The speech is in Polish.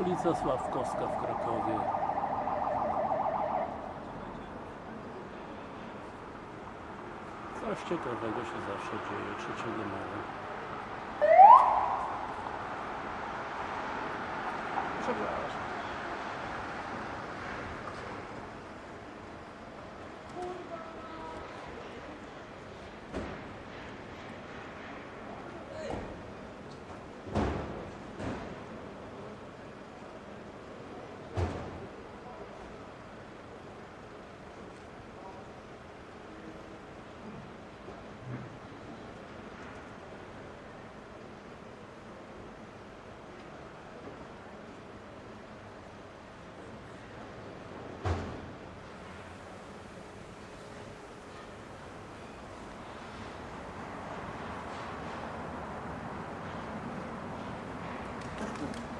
Ulica Sławkowska w Krakowie. Coś ciekawego się zawsze dzieje 3 maja. Przepraszam. Obrigado.